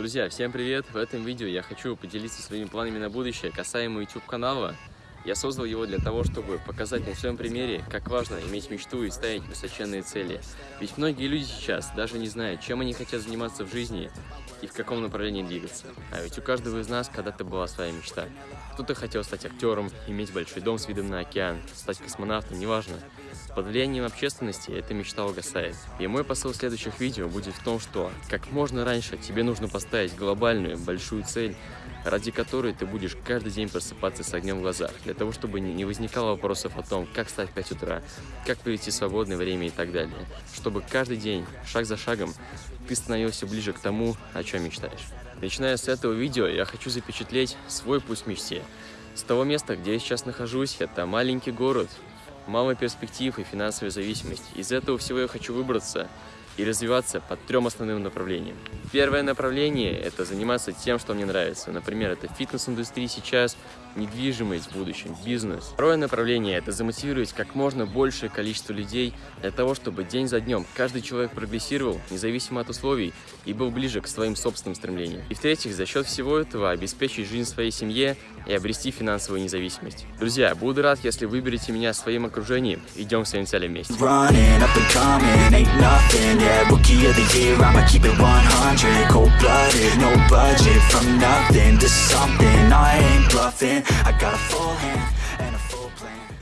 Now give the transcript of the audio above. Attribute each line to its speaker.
Speaker 1: Друзья, всем привет! В этом видео я хочу поделиться своими планами на будущее касаемо YouTube канала. Я создал его для того, чтобы показать на своем примере, как важно иметь мечту и ставить высоченные цели. Ведь многие люди сейчас даже не знают, чем они хотят заниматься в жизни и в каком направлении двигаться. А ведь у каждого из нас когда-то была своя мечта. Кто-то хотел стать актером, иметь большой дом с видом на океан, стать космонавтом, неважно. Под влиянием общественности эта мечта угасает. И мой посыл следующих видео будет в том, что как можно раньше тебе нужно поставить глобальную, большую цель, ради которой ты будешь каждый день просыпаться с огнем в глазах, для того, чтобы не возникало вопросов о том, как встать в 5 утра, как провести свободное время и так далее. Чтобы каждый день, шаг за шагом, ты становился ближе к тому, о чем мечтаешь. Начиная с этого видео, я хочу запечатлеть свой путь к мечте. С того места, где я сейчас нахожусь, это маленький город, мало перспектив и финансовая зависимость. Из этого всего я хочу выбраться и развиваться по трем основным направлениям. Первое направление – это заниматься тем, что мне нравится. Например, это фитнес-индустрия сейчас, недвижимость в будущем, бизнес. Второе направление – это замотивировать как можно большее количество людей для того, чтобы день за днем каждый человек прогрессировал, независимо от условий, и был ближе к своим собственным стремлениям. И в-третьих, за счет всего этого обеспечить жизнь своей семье и обрести финансовую независимость. Друзья, буду рад, если выберете меня в своем окружении. Идем к своим целям вместе.
Speaker 2: yeah Rookie of the year, I'ma keep it 100 Cold-blooded, no budget From nothing to something, I ain't bluffing I got a full hand and a full plan.